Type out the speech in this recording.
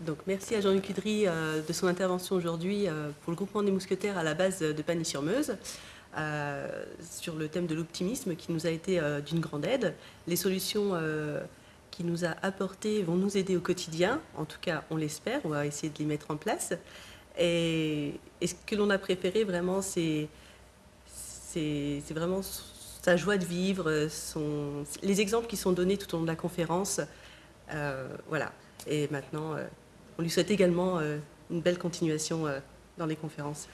Donc, merci à Jean-Luc Udry euh, de son intervention aujourd'hui euh, pour le groupement des mousquetaires à la base de Pagny-sur-Meuse euh, sur le thème de l'optimisme qui nous a été d'une grande aide. Les solutions qu'il nous a apportées vont nous aider au quotidien, en tout cas on l'espère, on va essayer de les mettre en place. Et, ce que l'on a préféré vraiment, c'est vraiment sa joie de vivre, les exemples qui sont donnés tout au long de la conférence. voilà. Et maintenant, on lui souhaite également euh, une belle continuation euh, dans les conférences.